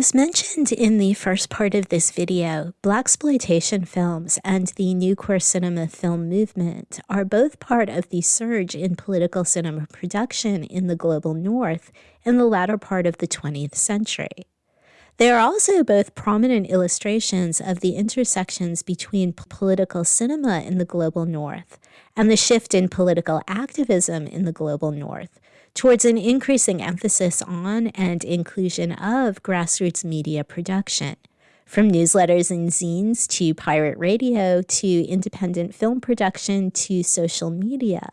As mentioned in the first part of this video, blaxploitation films and the new queer cinema film movement are both part of the surge in political cinema production in the global north in the latter part of the 20th century. They are also both prominent illustrations of the intersections between political cinema in the global north and the shift in political activism in the global north, towards an increasing emphasis on and inclusion of grassroots media production, from newsletters and zines to pirate radio to independent film production to social media,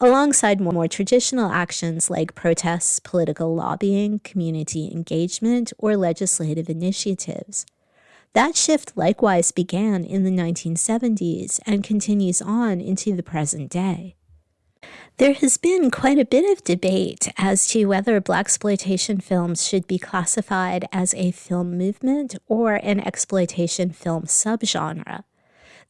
alongside more traditional actions like protests, political lobbying, community engagement, or legislative initiatives. That shift likewise began in the 1970s and continues on into the present day. There has been quite a bit of debate as to whether blaxploitation films should be classified as a film movement or an exploitation film subgenre.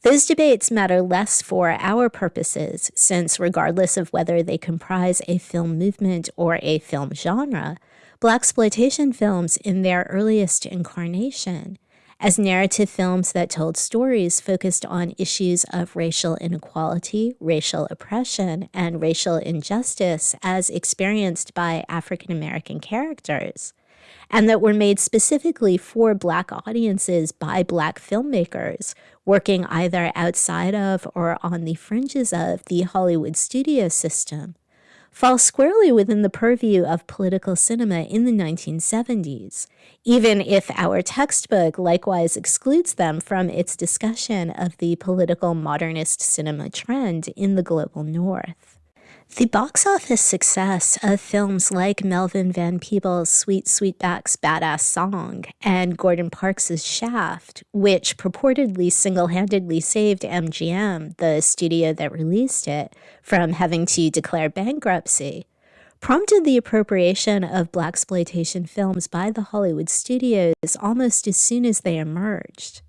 Those debates matter less for our purposes, since regardless of whether they comprise a film movement or a film genre, blaxploitation films in their earliest incarnation as narrative films that told stories focused on issues of racial inequality, racial oppression, and racial injustice as experienced by African American characters, and that were made specifically for Black audiences by Black filmmakers working either outside of or on the fringes of the Hollywood studio system fall squarely within the purview of political cinema in the 1970s, even if our textbook likewise excludes them from its discussion of the political modernist cinema trend in the global north. The box office success of films like Melvin Van Peebles' Sweet Sweetback's Badass Song and Gordon Parks' Shaft, which purportedly single handedly saved MGM, the studio that released it, from having to declare bankruptcy, prompted the appropriation of blaxploitation films by the Hollywood studios almost as soon as they emerged.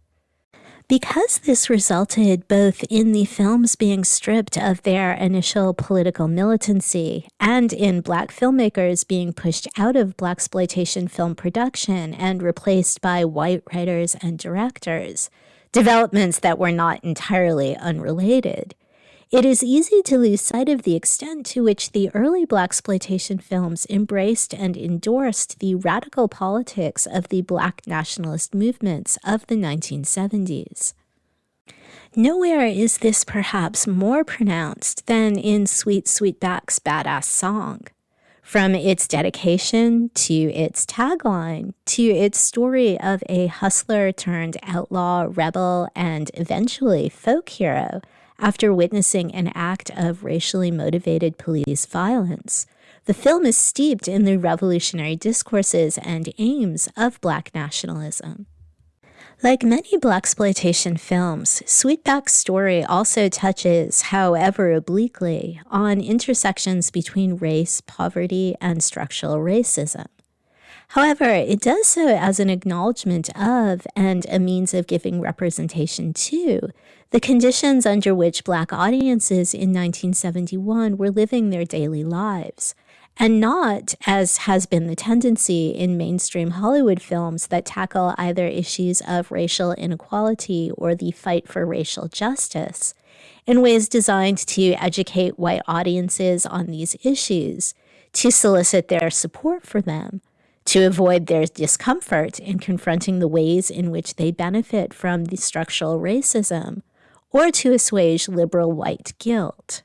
Because this resulted both in the films being stripped of their initial political militancy and in black filmmakers being pushed out of blaxploitation film production and replaced by white writers and directors, developments that were not entirely unrelated, it is easy to lose sight of the extent to which the early blaxploitation films embraced and endorsed the radical politics of the black nationalist movements of the 1970s. Nowhere is this perhaps more pronounced than in Sweet Sweetback's Badass Song. From its dedication to its tagline to its story of a hustler turned outlaw, rebel, and eventually folk hero after witnessing an act of racially motivated police violence. The film is steeped in the revolutionary discourses and aims of black nationalism. Like many blaxploitation films, Sweetback's story also touches, however obliquely, on intersections between race, poverty, and structural racism. However, it does so as an acknowledgement of and a means of giving representation to the conditions under which Black audiences in 1971 were living their daily lives, and not, as has been the tendency in mainstream Hollywood films that tackle either issues of racial inequality or the fight for racial justice, in ways designed to educate white audiences on these issues, to solicit their support for them to avoid their discomfort in confronting the ways in which they benefit from the structural racism, or to assuage liberal white guilt.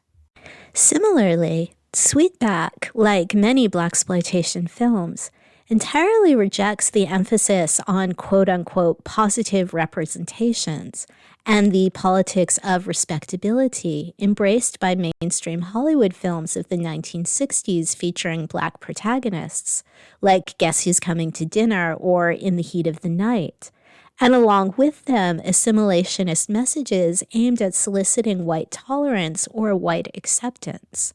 Similarly, Sweetback, like many blaxploitation films, entirely rejects the emphasis on quote unquote positive representations and the politics of respectability embraced by mainstream Hollywood films of the 1960s featuring black protagonists, like Guess Who's Coming to Dinner or In the Heat of the Night, and along with them, assimilationist messages aimed at soliciting white tolerance or white acceptance.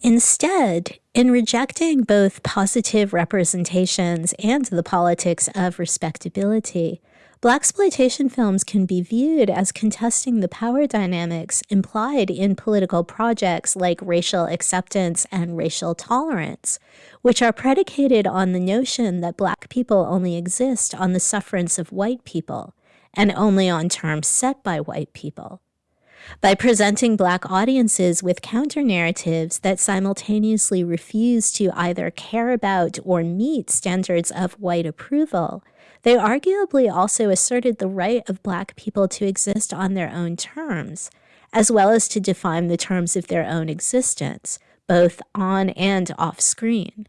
Instead, in rejecting both positive representations and the politics of respectability, Blaxploitation films can be viewed as contesting the power dynamics implied in political projects like racial acceptance and racial tolerance, which are predicated on the notion that black people only exist on the sufferance of white people and only on terms set by white people. By presenting Black audiences with counter narratives that simultaneously refuse to either care about or meet standards of white approval, they arguably also asserted the right of Black people to exist on their own terms, as well as to define the terms of their own existence, both on and off screen.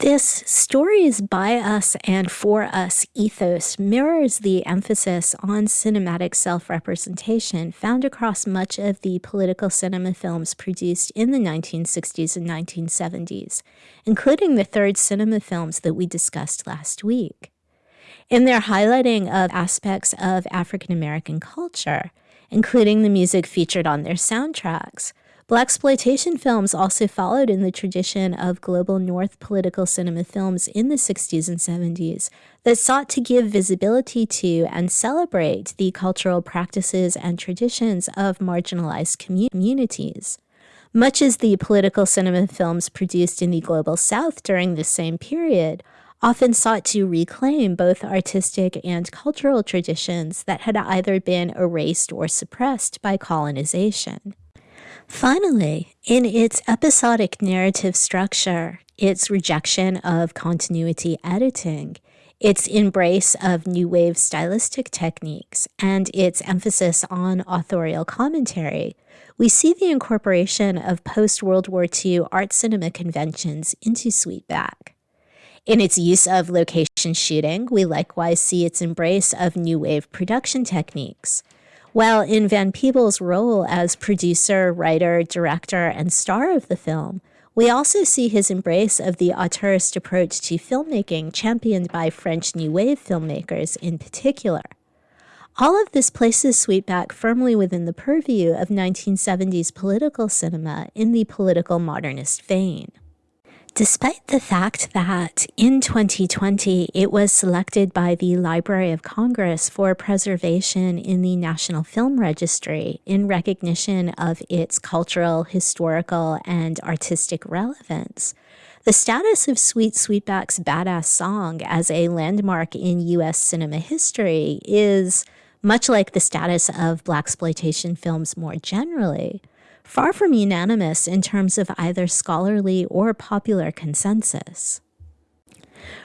This stories by us and for us ethos mirrors the emphasis on cinematic self representation found across much of the political cinema films produced in the 1960s and 1970s, including the third cinema films that we discussed last week. In their highlighting of aspects of African American culture, including the music featured on their soundtracks, Blaxploitation films also followed in the tradition of global North political cinema films in the 60s and 70s that sought to give visibility to and celebrate the cultural practices and traditions of marginalized communities. Much as the political cinema films produced in the global South during this same period often sought to reclaim both artistic and cultural traditions that had either been erased or suppressed by colonization. Finally, in its episodic narrative structure, its rejection of continuity editing, its embrace of new wave stylistic techniques, and its emphasis on authorial commentary, we see the incorporation of post World War II art cinema conventions into Sweetback. In its use of location shooting, we likewise see its embrace of new wave production techniques. While in Van Peebles' role as producer, writer, director, and star of the film, we also see his embrace of the auteurist approach to filmmaking championed by French New Wave filmmakers in particular. All of this places Sweetback firmly within the purview of 1970s political cinema in the political modernist vein. Despite the fact that in 2020 it was selected by the Library of Congress for preservation in the National Film Registry in recognition of its cultural, historical, and artistic relevance, the status of Sweet Sweetback's Badass Song as a landmark in U.S. cinema history is much like the status of blaxploitation films more generally far from unanimous in terms of either scholarly or popular consensus.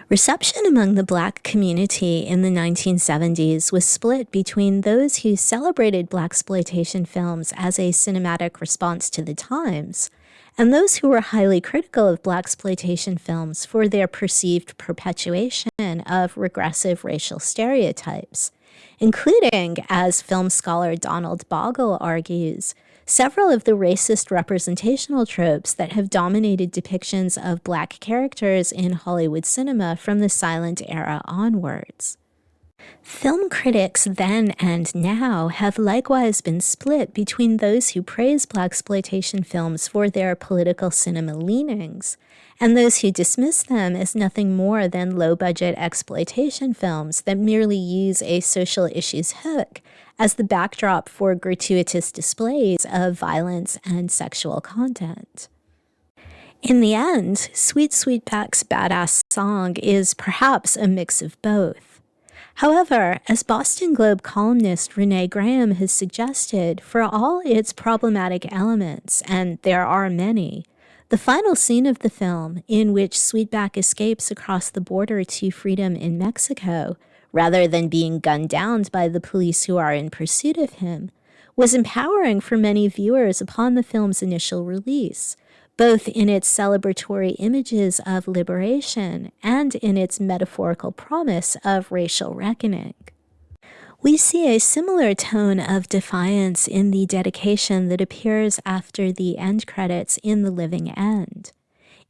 Reception among the black community in the 1970s was split between those who celebrated blaxploitation films as a cinematic response to the times and those who were highly critical of blaxploitation films for their perceived perpetuation of regressive racial stereotypes, including, as film scholar Donald Bogle argues, several of the racist representational tropes that have dominated depictions of black characters in Hollywood cinema from the silent era onwards. Film critics then and now have likewise been split between those who praise blaxploitation films for their political cinema leanings and those who dismiss them as nothing more than low-budget exploitation films that merely use a social issues hook as the backdrop for gratuitous displays of violence and sexual content. In the end, Sweet Sweetback's badass song is perhaps a mix of both. However, as Boston Globe columnist Renee Graham has suggested, for all its problematic elements, and there are many, the final scene of the film, in which Sweetback escapes across the border to freedom in Mexico, rather than being gunned down by the police who are in pursuit of him, was empowering for many viewers upon the film's initial release, both in its celebratory images of liberation and in its metaphorical promise of racial reckoning. We see a similar tone of defiance in the dedication that appears after the end credits in The Living End.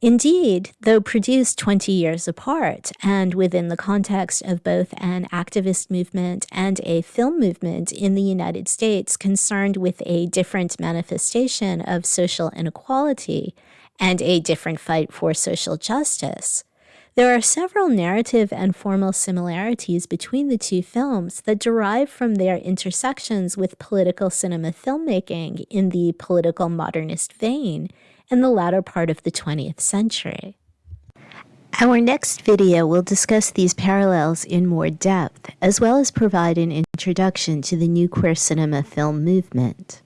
Indeed, though produced 20 years apart and within the context of both an activist movement and a film movement in the United States concerned with a different manifestation of social inequality and a different fight for social justice, There are several narrative and formal similarities between the two films that derive from their intersections with political cinema filmmaking in the political modernist vein in the latter part of the 20th century. Our next video will discuss these parallels in more depth, as well as provide an introduction to the new queer cinema film movement.